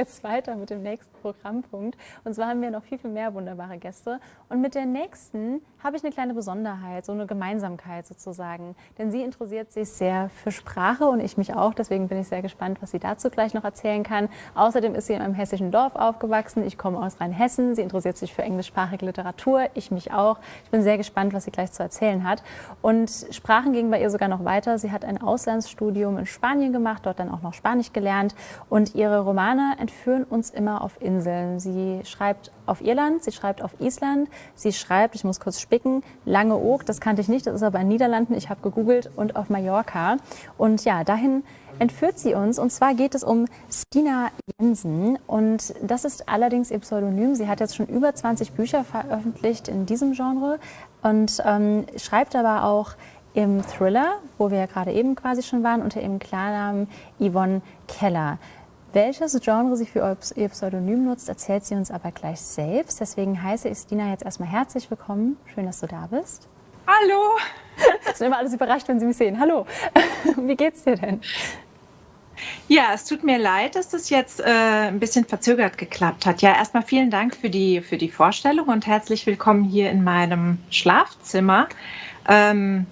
jetzt weiter mit dem nächsten Programmpunkt. Und zwar haben wir noch viel, viel mehr wunderbare Gäste. Und mit der nächsten habe ich eine kleine Besonderheit, so eine Gemeinsamkeit sozusagen. Denn sie interessiert sich sehr für Sprache und ich mich auch. Deswegen bin ich sehr gespannt, was sie dazu gleich noch erzählen kann. Außerdem ist sie in einem hessischen Dorf aufgewachsen. Ich komme aus Rheinhessen. Sie interessiert sich für englischsprachige Literatur. Ich mich auch. Ich bin sehr gespannt, was sie gleich zu erzählen hat. Und Sprachen gingen bei ihr sogar noch weiter. Sie hat ein Auslandsstudium in Spanien gemacht, dort dann auch noch Spanisch gelernt. Und ihre Romane entführen uns immer auf Inseln. Sie schreibt auf Irland, sie schreibt auf Island, sie schreibt, ich muss kurz spicken, Langeoog, das kannte ich nicht, das ist aber in Niederlanden, ich habe gegoogelt, und auf Mallorca. Und ja, dahin entführt sie uns. Und zwar geht es um Stina Jensen. Und das ist allerdings ihr Pseudonym. Sie hat jetzt schon über 20 Bücher veröffentlicht in diesem Genre und ähm, schreibt aber auch im Thriller, wo wir ja gerade eben quasi schon waren, unter ihrem Klarnamen Yvonne Keller. Welches Genre sie für ihr Pseudonym nutzt, erzählt sie uns aber gleich selbst. Deswegen heiße ich Stina jetzt erstmal herzlich willkommen. Schön, dass du da bist. Hallo! Es sind immer alles überrascht, wenn sie mich sehen. Hallo! Wie geht's dir denn? Ja, es tut mir leid, dass das jetzt äh, ein bisschen verzögert geklappt hat. Ja, erstmal vielen Dank für die, für die Vorstellung und herzlich willkommen hier in meinem Schlafzimmer. Ähm,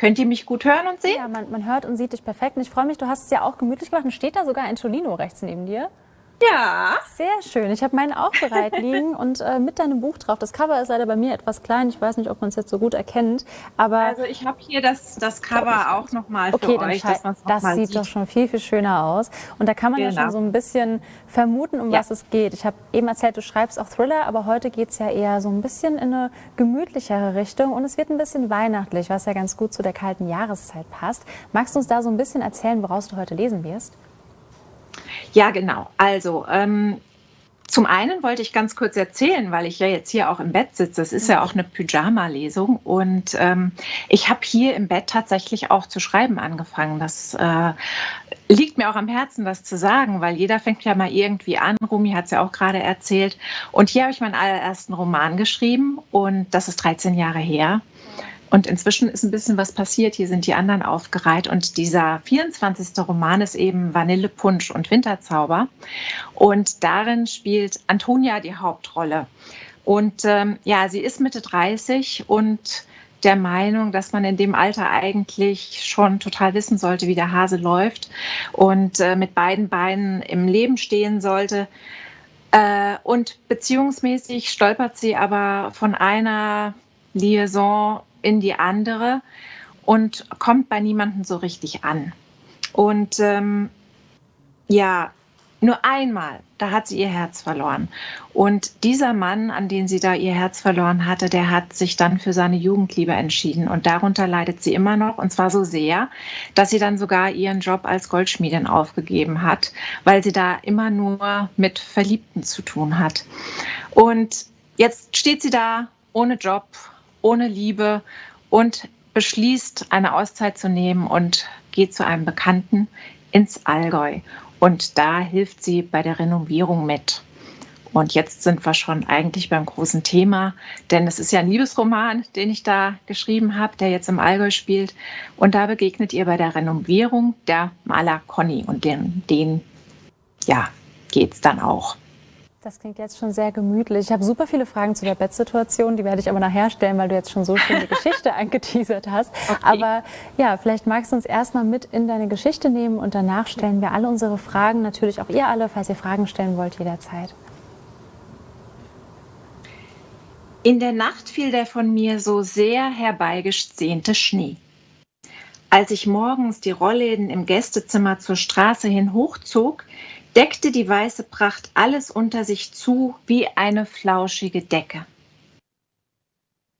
Könnt ihr mich gut hören und sehen? Ja, man, man hört und sieht dich perfekt. Und ich freue mich, du hast es ja auch gemütlich gemacht. Und steht da sogar ein Tolino rechts neben dir? Ja. Sehr schön. Ich habe meinen auch bereit liegen und äh, mit deinem Buch drauf. Das Cover ist leider bei mir etwas klein. Ich weiß nicht, ob man es jetzt so gut erkennt. Aber also ich habe hier das, das Cover auch nochmal okay, für euch. Dass das sieht sieht. doch schon viel, viel schöner aus. Und da kann man genau. ja schon so ein bisschen vermuten, um ja. was es geht. Ich habe eben erzählt, du schreibst auch Thriller, aber heute geht es ja eher so ein bisschen in eine gemütlichere Richtung. Und es wird ein bisschen weihnachtlich, was ja ganz gut zu der kalten Jahreszeit passt. Magst du uns da so ein bisschen erzählen, woraus du heute lesen wirst? Ja, genau. Also, ähm, zum einen wollte ich ganz kurz erzählen, weil ich ja jetzt hier auch im Bett sitze. Es ist ja auch eine Pyjama-Lesung und ähm, ich habe hier im Bett tatsächlich auch zu schreiben angefangen. Das äh, liegt mir auch am Herzen, das zu sagen, weil jeder fängt ja mal irgendwie an. Rumi hat es ja auch gerade erzählt. Und hier habe ich meinen allerersten Roman geschrieben und das ist 13 Jahre her. Und inzwischen ist ein bisschen was passiert. Hier sind die anderen aufgereiht. Und dieser 24. Roman ist eben Vanillepunsch und Winterzauber. Und darin spielt Antonia die Hauptrolle. Und ähm, ja, sie ist Mitte 30 und der Meinung, dass man in dem Alter eigentlich schon total wissen sollte, wie der Hase läuft und äh, mit beiden Beinen im Leben stehen sollte. Äh, und beziehungsmäßig stolpert sie aber von einer Liaison in die andere und kommt bei niemandem so richtig an. Und ähm, ja, nur einmal, da hat sie ihr Herz verloren. Und dieser Mann, an den sie da ihr Herz verloren hatte, der hat sich dann für seine Jugendliebe entschieden. Und darunter leidet sie immer noch. Und zwar so sehr, dass sie dann sogar ihren Job als Goldschmiedin aufgegeben hat, weil sie da immer nur mit Verliebten zu tun hat. Und jetzt steht sie da ohne Job, ohne Liebe und beschließt, eine Auszeit zu nehmen und geht zu einem Bekannten ins Allgäu. Und da hilft sie bei der Renovierung mit. Und jetzt sind wir schon eigentlich beim großen Thema, denn es ist ja ein Liebesroman, den ich da geschrieben habe, der jetzt im Allgäu spielt. Und da begegnet ihr bei der Renovierung der Maler Conny und den, den ja, geht es dann auch. Das klingt jetzt schon sehr gemütlich. Ich habe super viele Fragen zu der Bettsituation, die werde ich aber nachher stellen, weil du jetzt schon so schön die Geschichte angeteasert hast. Okay. Aber ja, vielleicht magst du uns erstmal mit in deine Geschichte nehmen und danach stellen wir alle unsere Fragen, natürlich auch ihr alle, falls ihr Fragen stellen wollt, jederzeit. In der Nacht fiel der von mir so sehr herbeigesehnte Schnee. Als ich morgens die Rollläden im Gästezimmer zur Straße hin hochzog, deckte die weiße Pracht alles unter sich zu wie eine flauschige Decke.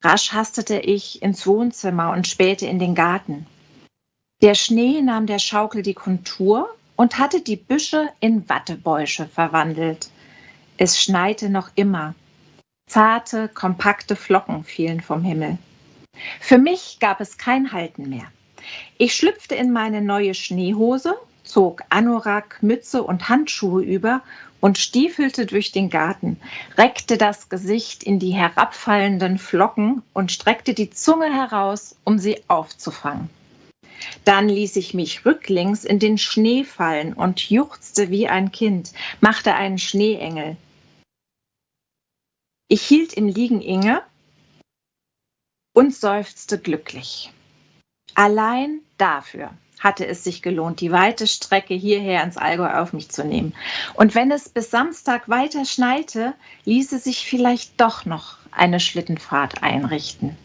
Rasch hastete ich ins Wohnzimmer und spähte in den Garten. Der Schnee nahm der Schaukel die Kontur und hatte die Büsche in Wattebäusche verwandelt. Es schneite noch immer. Zarte, kompakte Flocken fielen vom Himmel. Für mich gab es kein Halten mehr. Ich schlüpfte in meine neue Schneehose zog Anorak, Mütze und Handschuhe über und stiefelte durch den Garten, reckte das Gesicht in die herabfallenden Flocken und streckte die Zunge heraus, um sie aufzufangen. Dann ließ ich mich rücklings in den Schnee fallen und juchzte wie ein Kind, machte einen Schneeengel. Ich hielt im Liegen inne und seufzte glücklich. Allein dafür hatte es sich gelohnt, die weite Strecke hierher ins Allgäu auf mich zu nehmen. Und wenn es bis Samstag weiter schneite, ließe sich vielleicht doch noch eine Schlittenfahrt einrichten.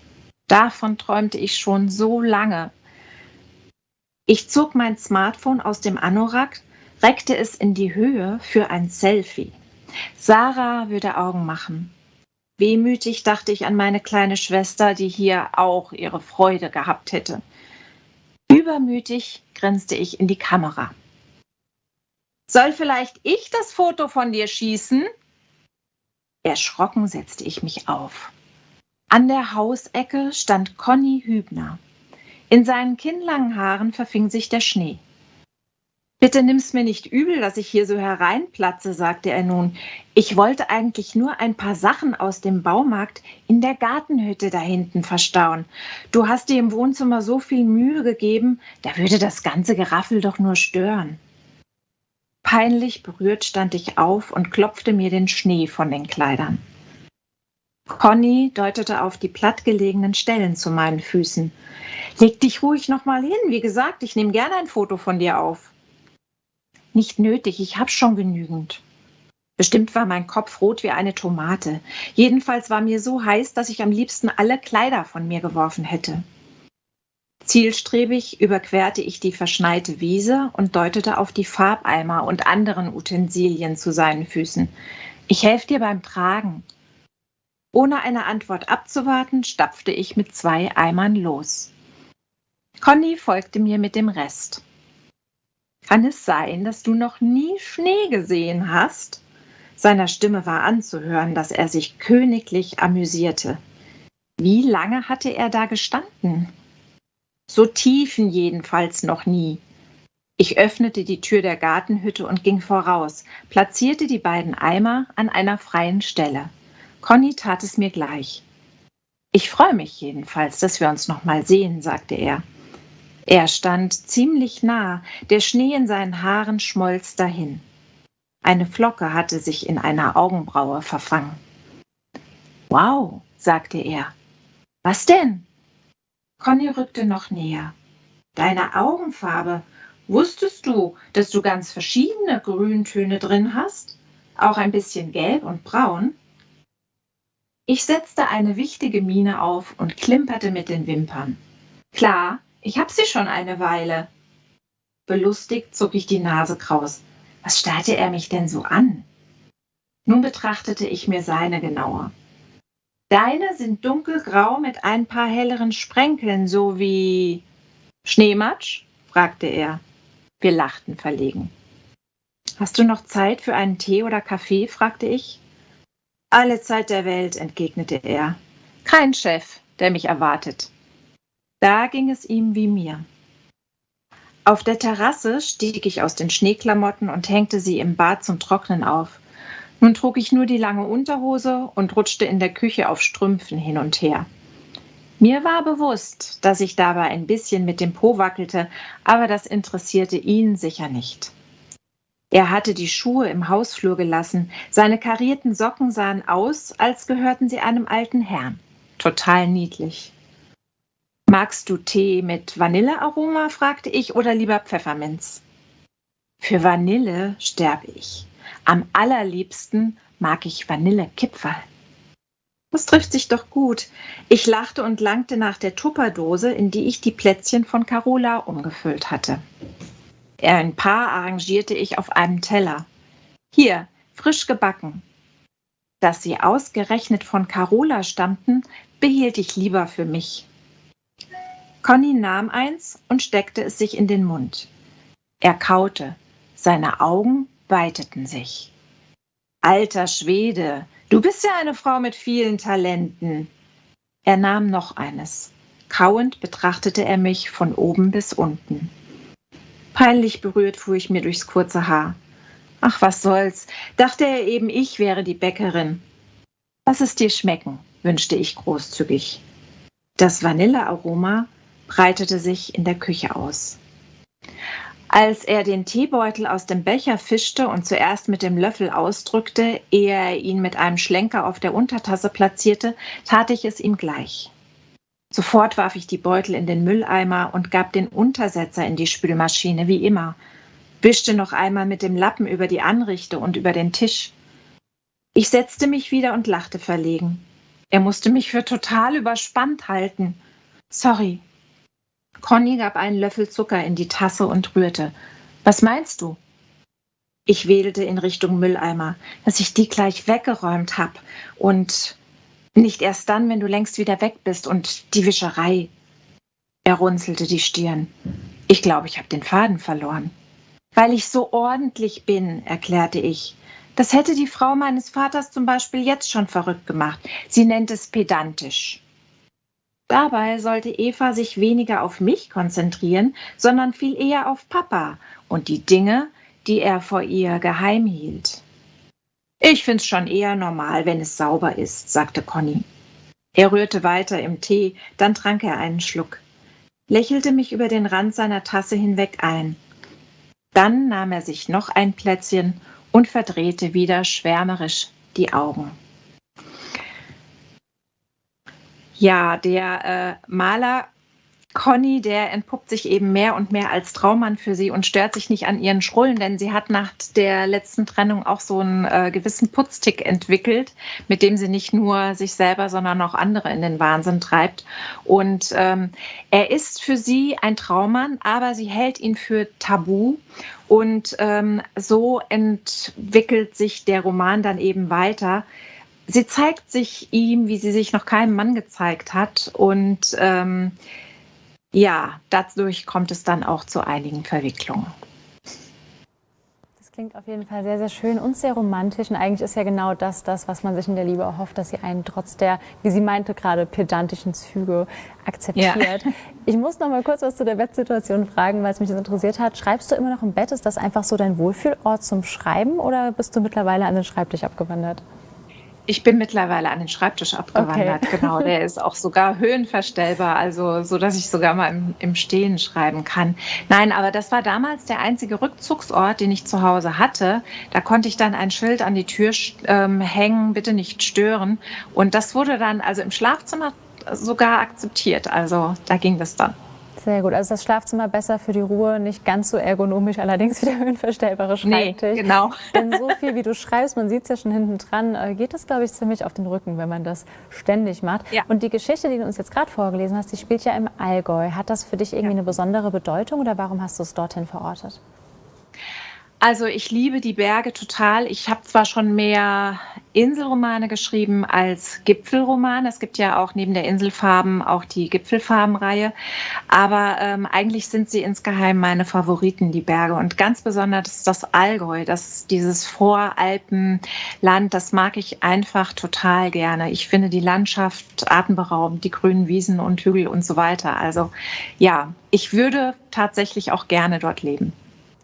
Davon träumte ich schon so lange. Ich zog mein Smartphone aus dem Anorak, reckte es in die Höhe für ein Selfie. Sarah würde Augen machen. Wehmütig dachte ich an meine kleine Schwester, die hier auch ihre Freude gehabt hätte. Übermütig grinste ich in die Kamera. Soll vielleicht ich das Foto von dir schießen? Erschrocken setzte ich mich auf. An der Hausecke stand Conny Hübner. In seinen kinnlangen Haaren verfing sich der Schnee. Bitte nimm's mir nicht übel, dass ich hier so hereinplatze, sagte er nun. Ich wollte eigentlich nur ein paar Sachen aus dem Baumarkt in der Gartenhütte da hinten verstauen. Du hast dir im Wohnzimmer so viel Mühe gegeben, da würde das ganze Geraffel doch nur stören. Peinlich berührt stand ich auf und klopfte mir den Schnee von den Kleidern. Conny deutete auf die plattgelegenen Stellen zu meinen Füßen. Leg dich ruhig noch mal hin. Wie gesagt, ich nehme gerne ein Foto von dir auf. Nicht nötig, ich hab schon genügend. Bestimmt war mein Kopf rot wie eine Tomate. Jedenfalls war mir so heiß, dass ich am liebsten alle Kleider von mir geworfen hätte. Zielstrebig überquerte ich die verschneite Wiese und deutete auf die Farbeimer und anderen Utensilien zu seinen Füßen. Ich helfe dir beim Tragen. Ohne eine Antwort abzuwarten, stapfte ich mit zwei Eimern los. Conny folgte mir mit dem Rest. Kann es sein, dass du noch nie Schnee gesehen hast? Seiner Stimme war anzuhören, dass er sich königlich amüsierte. Wie lange hatte er da gestanden? So tiefen jedenfalls noch nie. Ich öffnete die Tür der Gartenhütte und ging voraus, platzierte die beiden Eimer an einer freien Stelle. Conny tat es mir gleich. Ich freue mich jedenfalls, dass wir uns noch mal sehen, sagte er. Er stand ziemlich nah, der Schnee in seinen Haaren schmolz dahin. Eine Flocke hatte sich in einer Augenbraue verfangen. Wow, sagte er. Was denn? Conny rückte noch näher. Deine Augenfarbe. Wusstest du, dass du ganz verschiedene Grüntöne drin hast? Auch ein bisschen gelb und braun? Ich setzte eine wichtige Miene auf und klimperte mit den Wimpern. Klar, ich hab sie schon eine Weile. Belustigt zog ich die Nase kraus. Was starrte er mich denn so an? Nun betrachtete ich mir seine genauer. Deine sind dunkelgrau mit ein paar helleren Sprenkeln, so wie Schneematsch? fragte er. Wir lachten verlegen. Hast du noch Zeit für einen Tee oder Kaffee? fragte ich. Alle Zeit der Welt, entgegnete er. Kein Chef, der mich erwartet. Da ging es ihm wie mir. Auf der Terrasse stieg ich aus den Schneeklamotten und hängte sie im Bad zum Trocknen auf. Nun trug ich nur die lange Unterhose und rutschte in der Küche auf Strümpfen hin und her. Mir war bewusst, dass ich dabei ein bisschen mit dem Po wackelte, aber das interessierte ihn sicher nicht. Er hatte die Schuhe im Hausflur gelassen, seine karierten Socken sahen aus, als gehörten sie einem alten Herrn. Total niedlich. Magst du Tee mit Vanillearoma? fragte ich, oder lieber Pfefferminz? Für Vanille sterbe ich. Am allerliebsten mag ich Vanillekipferl. Das trifft sich doch gut. Ich lachte und langte nach der Tupperdose, in die ich die Plätzchen von Carola umgefüllt hatte. Ein paar arrangierte ich auf einem Teller. Hier, frisch gebacken. Dass sie ausgerechnet von Carola stammten, behielt ich lieber für mich. Conny nahm eins und steckte es sich in den Mund. Er kaute, seine Augen weiteten sich. Alter Schwede, du bist ja eine Frau mit vielen Talenten. Er nahm noch eines. Kauend betrachtete er mich von oben bis unten. Peinlich berührt fuhr ich mir durchs kurze Haar. Ach, was soll's, dachte er eben, ich wäre die Bäckerin. Lass es dir schmecken, wünschte ich großzügig. Das Vanillearoma breitete sich in der Küche aus. Als er den Teebeutel aus dem Becher fischte und zuerst mit dem Löffel ausdrückte, ehe er ihn mit einem Schlenker auf der Untertasse platzierte, tat ich es ihm gleich. Sofort warf ich die Beutel in den Mülleimer und gab den Untersetzer in die Spülmaschine, wie immer, wischte noch einmal mit dem Lappen über die Anrichte und über den Tisch. Ich setzte mich wieder und lachte verlegen. Er musste mich für total überspannt halten. Sorry, Conny gab einen Löffel Zucker in die Tasse und rührte. Was meinst du? Ich wedelte in Richtung Mülleimer, dass ich die gleich weggeräumt hab und nicht erst dann, wenn du längst wieder weg bist und die Wischerei. Er runzelte die Stirn. Ich glaube, ich habe den Faden verloren. Weil ich so ordentlich bin, erklärte ich. Das hätte die Frau meines Vaters zum Beispiel jetzt schon verrückt gemacht. Sie nennt es pedantisch. Dabei sollte Eva sich weniger auf mich konzentrieren, sondern viel eher auf Papa und die Dinge, die er vor ihr geheim hielt. Ich find's schon eher normal, wenn es sauber ist, sagte Conny. Er rührte weiter im Tee, dann trank er einen Schluck, lächelte mich über den Rand seiner Tasse hinweg ein. Dann nahm er sich noch ein Plätzchen und verdrehte wieder schwärmerisch die Augen. Ja, der äh, Maler Conny, der entpuppt sich eben mehr und mehr als Traummann für sie und stört sich nicht an ihren Schrullen, denn sie hat nach der letzten Trennung auch so einen äh, gewissen Putztick entwickelt, mit dem sie nicht nur sich selber, sondern auch andere in den Wahnsinn treibt. Und ähm, er ist für sie ein Traummann, aber sie hält ihn für tabu. Und ähm, so entwickelt sich der Roman dann eben weiter sie zeigt sich ihm, wie sie sich noch keinem Mann gezeigt hat. Und ähm, ja, dadurch kommt es dann auch zu einigen Verwicklungen. Das klingt auf jeden Fall sehr, sehr schön und sehr romantisch. Und eigentlich ist ja genau das, das, was man sich in der Liebe erhofft, dass sie einen trotz der, wie sie meinte, gerade pedantischen Züge akzeptiert. Ja. Ich muss noch mal kurz was zu der Bettsituation fragen, weil es mich das interessiert hat. Schreibst du immer noch im Bett? Ist das einfach so dein Wohlfühlort zum Schreiben oder bist du mittlerweile an den Schreibtisch abgewandert? Ich bin mittlerweile an den Schreibtisch abgewandert, okay. genau. Der ist auch sogar höhenverstellbar, also so, dass ich sogar mal im, im, Stehen schreiben kann. Nein, aber das war damals der einzige Rückzugsort, den ich zu Hause hatte. Da konnte ich dann ein Schild an die Tür ähm, hängen, bitte nicht stören. Und das wurde dann also im Schlafzimmer sogar akzeptiert. Also da ging das dann. Sehr gut. Also das Schlafzimmer besser für die Ruhe, nicht ganz so ergonomisch, allerdings wie der höhenverstellbare Schreibtisch. Nee, genau. Denn so viel, wie du schreibst, man sieht es ja schon hinten dran, äh, geht das, glaube ich, ziemlich auf den Rücken, wenn man das ständig macht. Ja. Und die Geschichte, die du uns jetzt gerade vorgelesen hast, die spielt ja im Allgäu. Hat das für dich irgendwie ja. eine besondere Bedeutung oder warum hast du es dorthin verortet? Also ich liebe die Berge total. Ich habe zwar schon mehr Inselromane geschrieben als Gipfelroman. Es gibt ja auch neben der Inselfarben auch die Gipfelfarbenreihe. Aber ähm, eigentlich sind sie insgeheim meine Favoriten, die Berge. Und ganz besonders das Allgäu, das, dieses Voralpenland, das mag ich einfach total gerne. Ich finde die Landschaft atemberaubend, die grünen Wiesen und Hügel und so weiter. Also ja, ich würde tatsächlich auch gerne dort leben.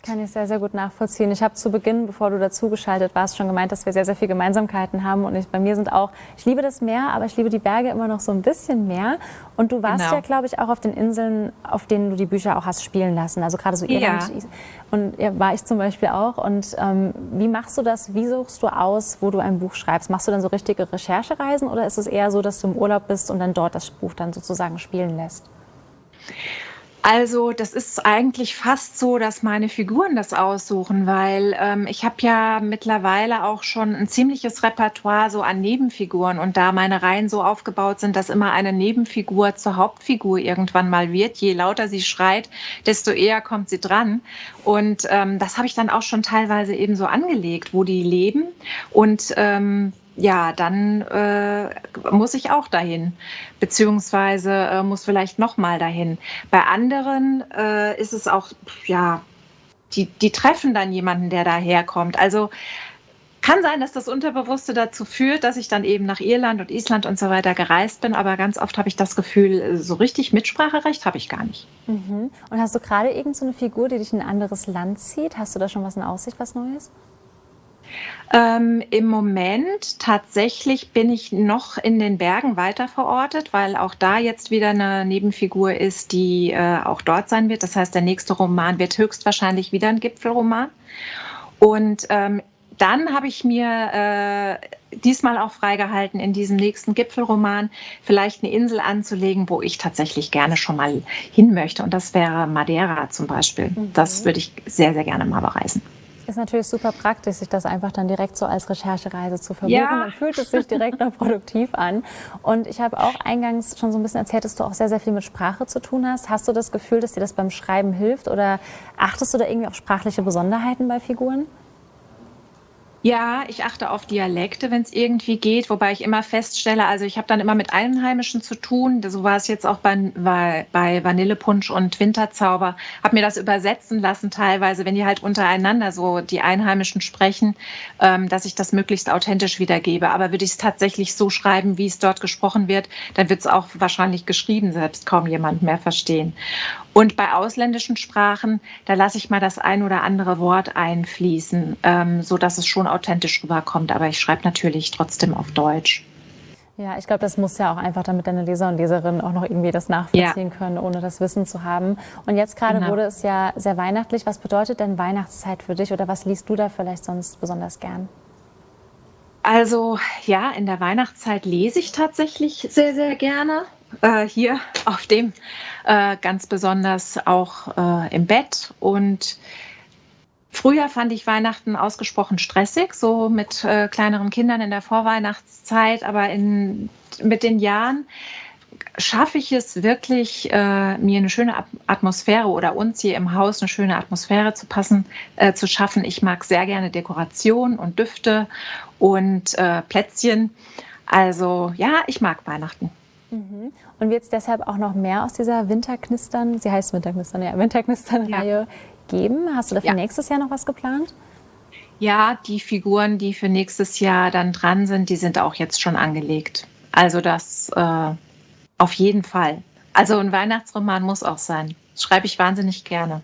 Kann ich sehr, sehr gut nachvollziehen. Ich habe zu Beginn, bevor du dazugeschaltet warst, schon gemeint, dass wir sehr, sehr viele Gemeinsamkeiten haben. Und ich, bei mir sind auch, ich liebe das Meer, aber ich liebe die Berge immer noch so ein bisschen mehr. Und du warst genau. ja, glaube ich, auch auf den Inseln, auf denen du die Bücher auch hast spielen lassen. Also gerade so Irland. Ja. Und ja, war ich zum Beispiel auch. Und ähm, wie machst du das? Wie suchst du aus, wo du ein Buch schreibst? Machst du dann so richtige Recherchereisen oder ist es eher so, dass du im Urlaub bist und dann dort das Buch dann sozusagen spielen lässt? Also das ist eigentlich fast so, dass meine Figuren das aussuchen, weil ähm, ich habe ja mittlerweile auch schon ein ziemliches Repertoire so an Nebenfiguren und da meine Reihen so aufgebaut sind, dass immer eine Nebenfigur zur Hauptfigur irgendwann mal wird. Je lauter sie schreit, desto eher kommt sie dran. Und ähm, das habe ich dann auch schon teilweise eben so angelegt, wo die leben und ähm, ja, dann äh, muss ich auch dahin, beziehungsweise äh, muss vielleicht nochmal dahin. Bei anderen äh, ist es auch, ja, die, die treffen dann jemanden, der daherkommt. Also kann sein, dass das Unterbewusste dazu führt, dass ich dann eben nach Irland und Island und so weiter gereist bin, aber ganz oft habe ich das Gefühl, so richtig Mitspracherecht habe ich gar nicht. Mhm. Und hast du gerade irgendeine so Figur, die dich in ein anderes Land zieht? Hast du da schon was in Aussicht, was Neues? Ähm, Im Moment tatsächlich bin ich noch in den Bergen weiter verortet, weil auch da jetzt wieder eine Nebenfigur ist, die äh, auch dort sein wird. Das heißt, der nächste Roman wird höchstwahrscheinlich wieder ein Gipfelroman. Und ähm, dann habe ich mir äh, diesmal auch freigehalten, in diesem nächsten Gipfelroman vielleicht eine Insel anzulegen, wo ich tatsächlich gerne schon mal hin möchte. Und das wäre Madeira zum Beispiel. Mhm. Das würde ich sehr, sehr gerne mal bereisen. Ist natürlich super praktisch, sich das einfach dann direkt so als Recherchereise zu verbuchen. Ja. Dann fühlt es sich direkt noch produktiv an. Und ich habe auch eingangs schon so ein bisschen erzählt, dass du auch sehr, sehr viel mit Sprache zu tun hast. Hast du das Gefühl, dass dir das beim Schreiben hilft oder achtest du da irgendwie auf sprachliche Besonderheiten bei Figuren? Ja, ich achte auf Dialekte, wenn es irgendwie geht, wobei ich immer feststelle, also ich habe dann immer mit Einheimischen zu tun. So war es jetzt auch bei, bei, Vanillepunsch und Winterzauber. Habe mir das übersetzen lassen teilweise, wenn die halt untereinander so die Einheimischen sprechen, ähm, dass ich das möglichst authentisch wiedergebe. Aber würde ich es tatsächlich so schreiben, wie es dort gesprochen wird, dann wird es auch wahrscheinlich geschrieben, selbst kaum jemand mehr verstehen. Und bei ausländischen Sprachen, da lasse ich mal das ein oder andere Wort einfließen, ähm, so dass es schon authentisch rüberkommt. Aber ich schreibe natürlich trotzdem auf Deutsch. Ja, ich glaube, das muss ja auch einfach, damit deine Leser und Leserinnen auch noch irgendwie das nachvollziehen ja. können, ohne das Wissen zu haben. Und jetzt gerade genau. wurde es ja sehr weihnachtlich. Was bedeutet denn Weihnachtszeit für dich oder was liest du da vielleicht sonst besonders gern? Also ja, in der Weihnachtszeit lese ich tatsächlich sehr, sehr gerne. Äh, hier auf dem äh, ganz besonders auch äh, im Bett. Und früher fand ich Weihnachten ausgesprochen stressig, so mit äh, kleineren Kindern in der Vorweihnachtszeit. Aber in, mit den Jahren schaffe ich es wirklich, äh, mir eine schöne Atmosphäre oder uns hier im Haus eine schöne Atmosphäre zu passen, äh, zu schaffen. Ich mag sehr gerne Dekoration und Düfte und äh, Plätzchen. Also ja, ich mag Weihnachten. Mhm. Und wird es deshalb auch noch mehr aus dieser Winterknistern, sie heißt Winterknistern, ja, Winterknistern-Reihe ja. Geben? Hast du dafür ja. nächstes Jahr noch was geplant? Ja, die Figuren, die für nächstes Jahr dann dran sind, die sind auch jetzt schon angelegt. Also das äh, auf jeden Fall. Also ein Weihnachtsroman muss auch sein. Das schreibe ich wahnsinnig gerne.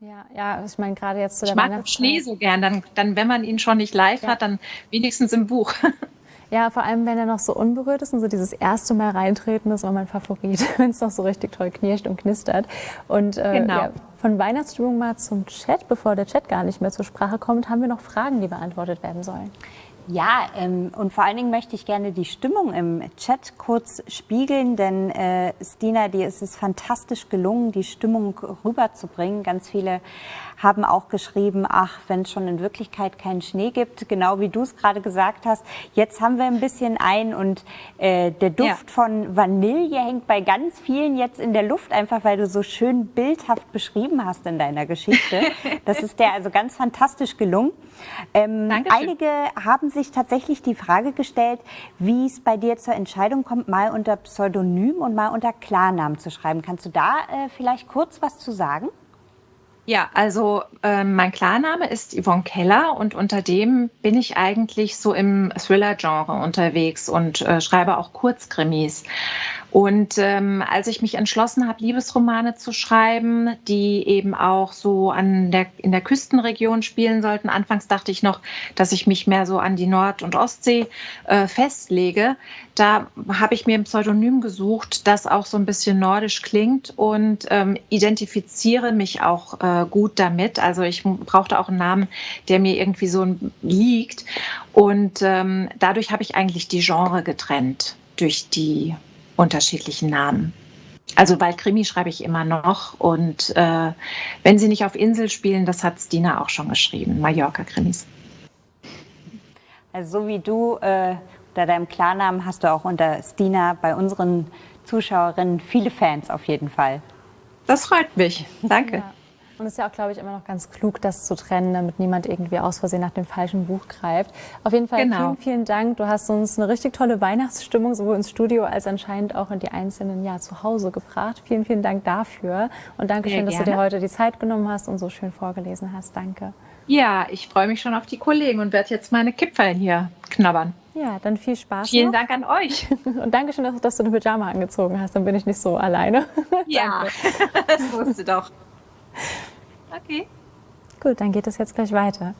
Ja, ja, ich meine gerade jetzt zu der Ich mag Schnee so gern. Dann, dann, wenn man ihn schon nicht live ja. hat, dann wenigstens im Buch. Ja, vor allem, wenn er noch so unberührt ist und so dieses erste Mal reintreten, das war mein Favorit, wenn es noch so richtig toll knirscht und knistert. Und äh, genau. ja, von Weihnachtsstimmung mal zum Chat, bevor der Chat gar nicht mehr zur Sprache kommt, haben wir noch Fragen, die beantwortet werden sollen. Ja, ähm, und vor allen Dingen möchte ich gerne die Stimmung im Chat kurz spiegeln, denn äh, Stina, dir ist es fantastisch gelungen, die Stimmung rüberzubringen. Ganz viele haben auch geschrieben, ach, wenn es schon in Wirklichkeit keinen Schnee gibt, genau wie du es gerade gesagt hast. Jetzt haben wir ein bisschen ein und äh, der Duft ja. von Vanille hängt bei ganz vielen jetzt in der Luft, einfach weil du so schön bildhaft beschrieben hast in deiner Geschichte. Das ist dir also ganz fantastisch gelungen. Ähm, einige haben sich tatsächlich die Frage gestellt, wie es bei dir zur Entscheidung kommt, mal unter Pseudonym und mal unter Klarnamen zu schreiben. Kannst du da äh, vielleicht kurz was zu sagen? Ja, also äh, mein Klarname ist Yvonne Keller und unter dem bin ich eigentlich so im Thriller-Genre unterwegs und äh, schreibe auch Kurzkrimis. Und ähm, als ich mich entschlossen habe, Liebesromane zu schreiben, die eben auch so an der, in der Küstenregion spielen sollten, anfangs dachte ich noch, dass ich mich mehr so an die Nord- und Ostsee äh, festlege. Da habe ich mir ein Pseudonym gesucht, das auch so ein bisschen nordisch klingt und ähm, identifiziere mich auch äh, gut damit. Also ich brauchte auch einen Namen, der mir irgendwie so liegt. Und ähm, dadurch habe ich eigentlich die Genre getrennt durch die unterschiedlichen Namen. Also weil Krimi schreibe ich immer noch und äh, wenn sie nicht auf Insel spielen, das hat Stina auch schon geschrieben, Mallorca-Krimis. Also so wie du äh, unter deinem Klarnamen hast du auch unter Stina bei unseren Zuschauerinnen viele Fans auf jeden Fall. Das freut mich. Danke. Ja. Und es ist ja auch, glaube ich, immer noch ganz klug, das zu trennen, damit niemand irgendwie aus Versehen nach dem falschen Buch greift. Auf jeden Fall genau. vielen, vielen Dank. Du hast uns eine richtig tolle Weihnachtsstimmung sowohl ins Studio als anscheinend auch in die einzelnen ja, zu Hause gebracht. Vielen, vielen Dank dafür. Und danke schön, dass du dir heute die Zeit genommen hast und so schön vorgelesen hast. Danke. Ja, ich freue mich schon auf die Kollegen und werde jetzt meine Kipferl hier knabbern. Ja, dann viel Spaß. Vielen noch. Dank an euch. Und danke schön, dass, du eine Pyjama angezogen hast. Dann bin ich nicht so alleine. Ja, das wusste doch. Okay. Gut, dann geht es jetzt gleich weiter.